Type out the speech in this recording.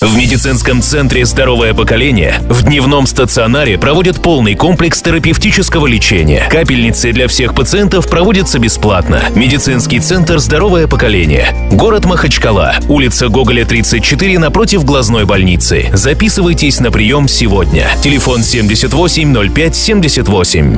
В медицинском центре «Здоровое поколение» в дневном стационаре проводят полный комплекс терапевтического лечения. Капельницы для всех пациентов проводятся бесплатно. Медицинский центр «Здоровое поколение». Город Махачкала. Улица Гоголя, 34 напротив глазной больницы. Записывайтесь на прием сегодня. Телефон 78 05 78.